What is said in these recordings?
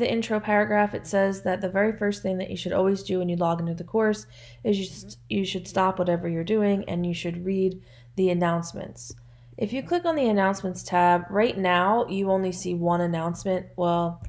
the intro paragraph, it says that the very first thing that you should always do when you log into the course is you, st- you should stop whatever you're doing and you should read the announcements. If you click on the announcements tab, right now you only see one announcement. Well,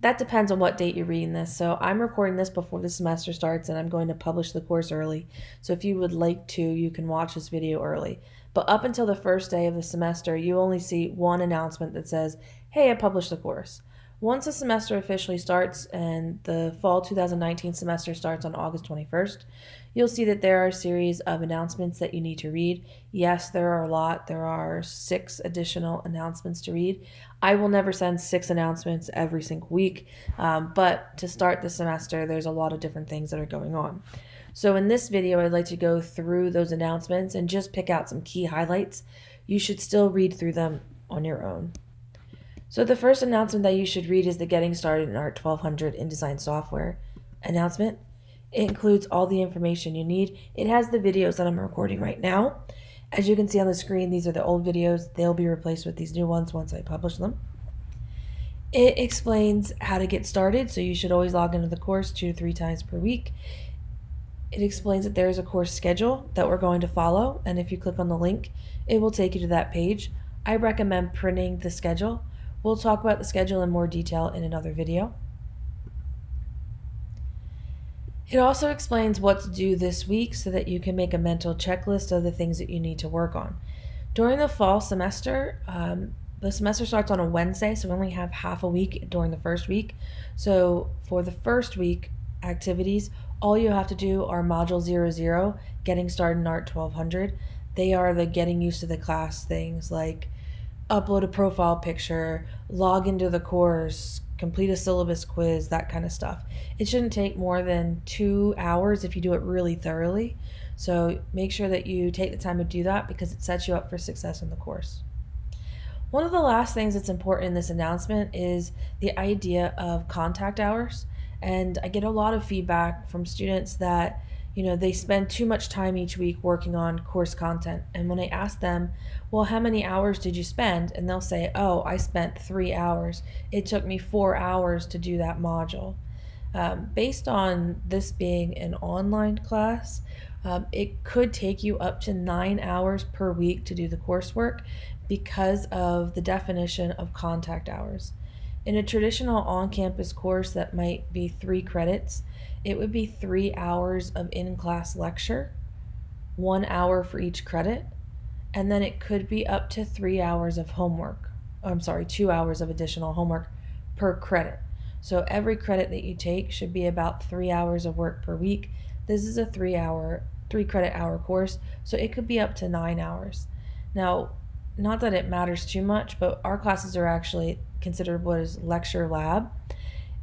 that depends on what date you're reading this. So I'm recording this before the semester starts and I'm going to publish the course early. So if you would like to, you can watch this video early. But up until the first day of the semester, you only see one announcement that says, hey, I published the course. Once the semester officially starts and the fall 2019 semester starts on August 21st, you'll see that there are a series of announcements that you need to read. Yes, there are a lot. There are six additional announcements to read. I will never send six announcements every single week, um, but to start the semester, there's a lot of different things that are going on. So in this video, I'd like to go through those announcements and just pick out some key highlights. You should still read through them on your own. So the first announcement that you should read is the Getting Started in Art 1200 InDesign Software announcement. It includes all the information you need. It has the videos that I'm recording right now. As you can see on the screen, these are the old videos. They'll be replaced with these new ones once I publish them. It explains how to get started, so you should always log into the course two to three times per week. It explains that there is a course schedule that we're going to follow, and if you click on the link, it will take you to that page. I recommend printing the schedule We'll talk about the schedule in more detail in another video. It also explains what to do this week so that you can make a mental checklist of the things that you need to work on. During the fall semester, um, the semester starts on a Wednesday, so we only have half a week during the first week. So for the first week activities, all you have to do are Module 00, Getting Started in Art 1200. They are the getting used to the class things like upload a profile picture, log into the course, complete a syllabus quiz, that kind of stuff. It shouldn't take more than two hours if you do it really thoroughly. So make sure that you take the time to do that because it sets you up for success in the course. One of the last things that's important in this announcement is the idea of contact hours. And I get a lot of feedback from students that you know, they spend too much time each week working on course content. And when I ask them, well, how many hours did you spend? And they'll say, oh, I spent three hours. It took me four hours to do that module. Um, based on this being an online class, um, it could take you up to nine hours per week to do the coursework because of the definition of contact hours. In a traditional on campus course that might be three credits, it would be three hours of in class lecture, one hour for each credit, and then it could be up to three hours of homework. I'm sorry, two hours of additional homework per credit. So every credit that you take should be about three hours of work per week. This is a three hour, three credit hour course, so it could be up to nine hours. Now, not that it matters too much, but our classes are actually considered what is lecture lab.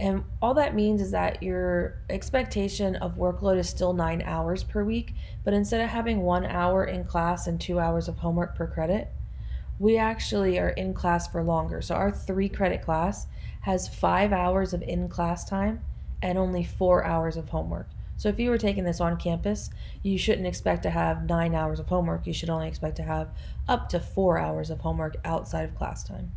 And all that means is that your expectation of workload is still nine hours per week, but instead of having one hour in class and two hours of homework per credit, we actually are in class for longer. So our three credit class has five hours of in class time and only four hours of homework. So if you were taking this on campus, you shouldn't expect to have nine hours of homework. You should only expect to have up to four hours of homework outside of class time.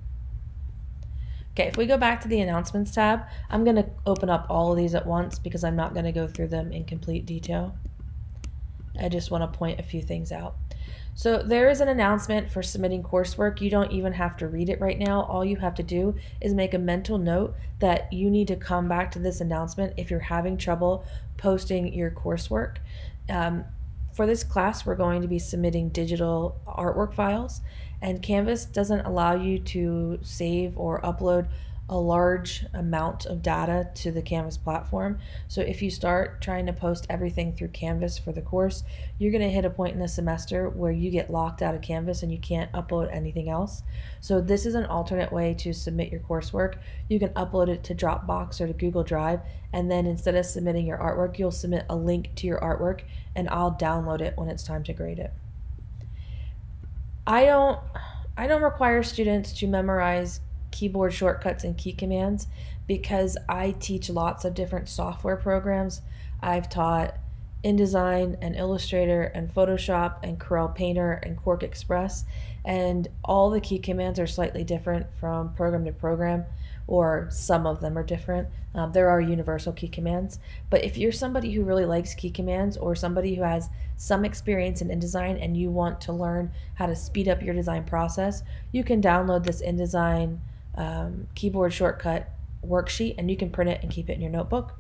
Okay, if we go back to the announcements tab, I'm going to open up all of these at once because I'm not going to go through them in complete detail. I just want to point a few things out. So there is an announcement for submitting coursework. You don't even have to read it right now. All you have to do is make a mental note that you need to come back to this announcement if you're having trouble posting your coursework. Um, for this class, we're going to be submitting digital artwork files and Canvas doesn't allow you to save or upload a large amount of data to the Canvas platform. So if you start trying to post everything through Canvas for the course, you're going to hit a point in the semester where you get locked out of Canvas and you can't upload anything else. So this is an alternate way to submit your coursework. You can upload it to Dropbox or to Google Drive, and then instead of submitting your artwork, you'll submit a link to your artwork, and I'll download it when it's time to grade it. I don't I don't require students to memorize keyboard shortcuts and key commands because I teach lots of different software programs. I've taught InDesign and Illustrator and Photoshop and Corel Painter and QuarkXPress and all the key commands are slightly different from program to program. or some of them are different. Um, there are universal key commands, but if you're somebody who really likes key commands or somebody who has some experience in InDesign and you want to learn how to speed up your design process, you can download this InDesign um, keyboard shortcut worksheet and you can print it and keep it in your notebook.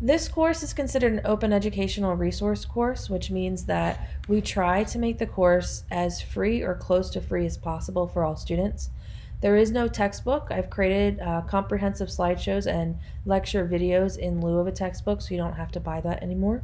This course is considered an open educational resource course, which means that we try to make the course as free or close to free as possible for all students. There is no textbook. I've created uh, comprehensive slideshows and lecture videos in lieu of a textbook, so you don't have to buy that anymore.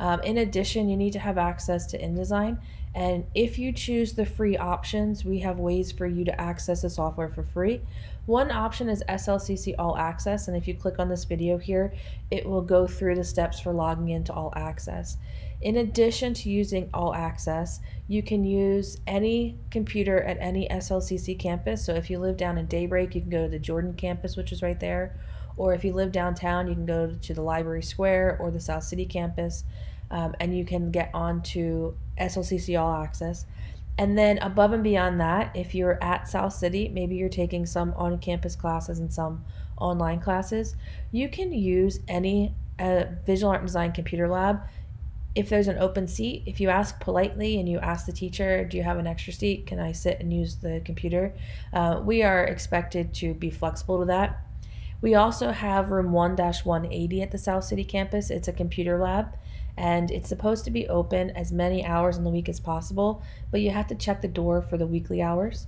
Um, in addition, you need to have access to InDesign. And if you choose the free options, we have ways for you to access the software for free. One option is SLCC All Access, and if you click on this video here, it will go through the steps for logging into All Access. In addition to using All Access, you can use any computer at any SLCC campus. So if you live down in Daybreak, you can go to the Jordan campus, which is right there. Or if you live downtown, you can go to the Library Square or the South City campus um, and you can get onto SLCC All Access. And then above and beyond that, if you're at South City, maybe you're taking some on campus classes and some online classes, you can use any uh, visual art and design computer lab. If there's an open seat, if you ask politely and you ask the teacher, Do you have an extra seat? Can I sit and use the computer? Uh, we are expected to be flexible to that. We also have room 1 180 at the South City campus. It's a computer lab and it's supposed to be open as many hours in the week as possible, but you have to check the door for the weekly hours.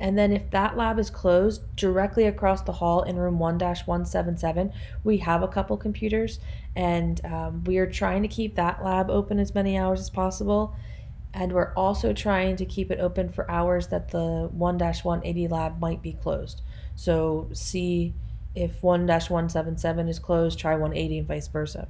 And then if that lab is closed, directly across the hall in room 1-177, we have a couple computers and um, we are trying to keep that lab open as many hours as possible. And we're also trying to keep it open for hours that the 1-180 lab might be closed. So see if 1-177 is closed, try 180 and vice versa.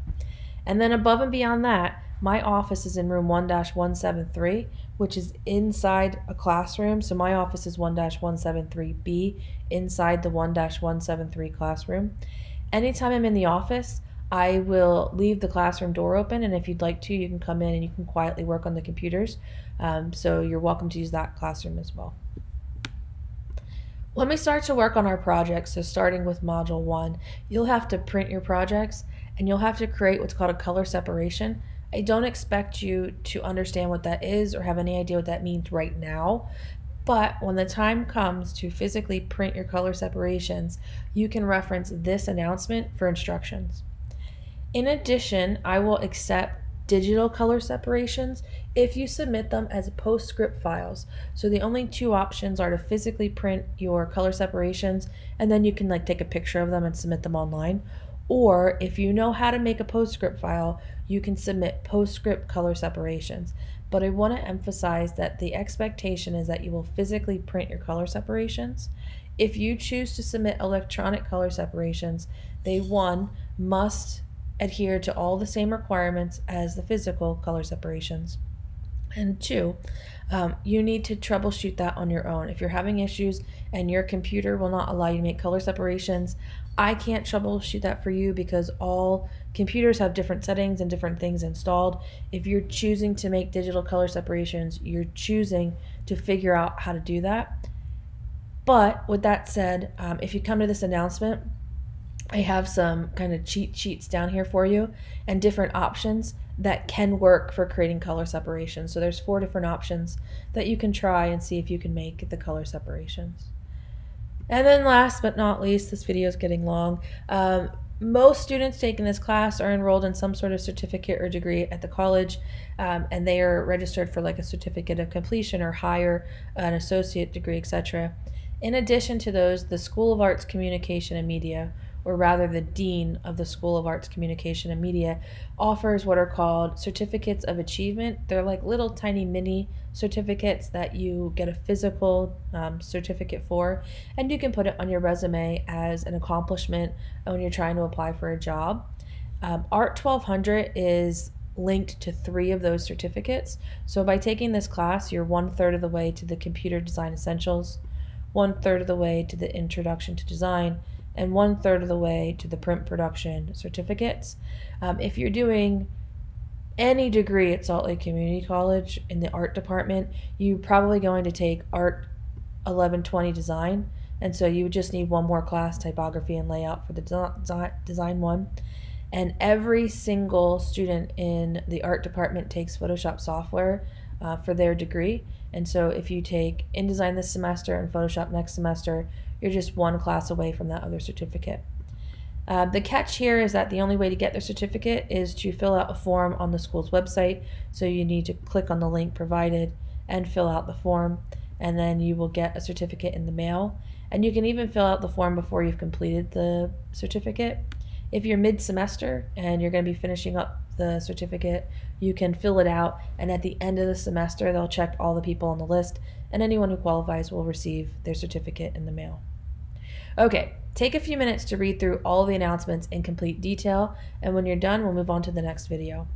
And then above and beyond that, my office is in room 1 173, which is inside a classroom. So my office is 1 173B inside the 1 173 classroom. Anytime I'm in the office, I will leave the classroom door open, and if you'd like to, you can come in and you can quietly work on the computers. Um, so you're welcome to use that classroom as well. When we start to work on our projects, so starting with Module 1, you'll have to print your projects and you'll have to create what's called a color separation. I don't expect you to understand what that is or have any idea what that means right now, but when the time comes to physically print your color separations, you can reference this announcement for instructions. In addition, I will accept digital color separations if you submit them as PostScript files. So the only two options are to physically print your color separations and then you can like take a picture of them and submit them online or if you know how to make a PostScript file, you can submit PostScript color separations. But I want to emphasize that the expectation is that you will physically print your color separations. If you choose to submit electronic color separations, they one must adhere to all the same requirements as the physical color separations. And two, um, you need to troubleshoot that on your own. If you're having issues and your computer will not allow you to make color separations, I can't troubleshoot that for you because all computers have different settings and different things installed. If you're choosing to make digital color separations, you're choosing to figure out how to do that. But with that said, um, if you come to this announcement, I have some kind of cheat sheets down here for you and different options that can work for creating color separation. So there's four different options that you can try and see if you can make the color separations. And then last but not least, this video is getting long. Um, most students taking this class are enrolled in some sort of certificate or degree at the college, um, and they are registered for like a certificate of completion or higher, an associate degree, etc. In addition to those, the School of Arts Communication and Media or rather the Dean of the School of Arts, Communication, and Media, offers what are called certificates of achievement. They're like little tiny mini certificates that you get a physical um, certificate for, and you can put it on your resume as an accomplishment when you're trying to apply for a job. Um, Art 1200 is linked to three of those certificates. So by taking this class, you're one third of the way to the Computer Design Essentials, one third of the way to the Introduction to Design, and one third of the way to the print production certificates. Um, if you're doing any degree at Salt Lake Community College in the art department, you're probably going to take Art 1120 Design. And so you would just need one more class, typography and layout for the design one. And every single student in the art department takes Photoshop software uh, for their degree. And so if you take InDesign this semester and Photoshop next semester, you're just one class away from that other certificate. Uh, the catch here is that the only way to get their certificate is to fill out a form on the school's website. So you need to click on the link provided and fill out the form, and then you will get a certificate in the mail. And you can even fill out the form before you've completed the certificate. If you're mid semester and you're going to be finishing up the certificate, you can fill it out, and at the end of the semester, they'll check all the people on the list, and anyone who qualifies will receive their certificate in the mail. Okay, take a few minutes to read through all the announcements in complete detail, and when you're done, we'll move on to the next video.